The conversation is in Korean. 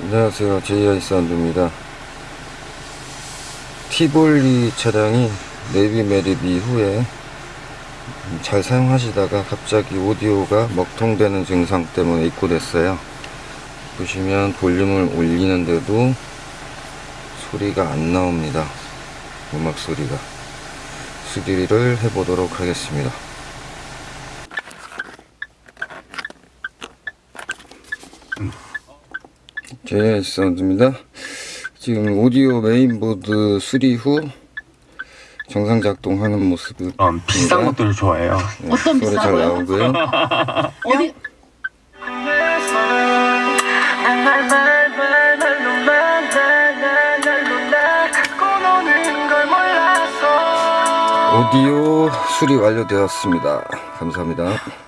안녕하세요. 제이아이 사운드입니다. 티볼리 차량이 내비 매립 이후에 잘 사용하시다가 갑자기 오디오가 먹통되는 증상 때문에 입고됐어요. 보시면 볼륨을 올리는데도 소리가 안 나옵니다. 음악 소리가. 수리를 해보도록 하겠습니다. 제 이아이 사운드입니다 지금 오디오 메인보드 수리 후 정상 작동하는 모습을 어, 비싼 네. 것들을 좋아해요. 네, 어떤 소리 잘 비싼 거요? 나오고요 어디 오디오 수리 완료되었습니다 감사합니다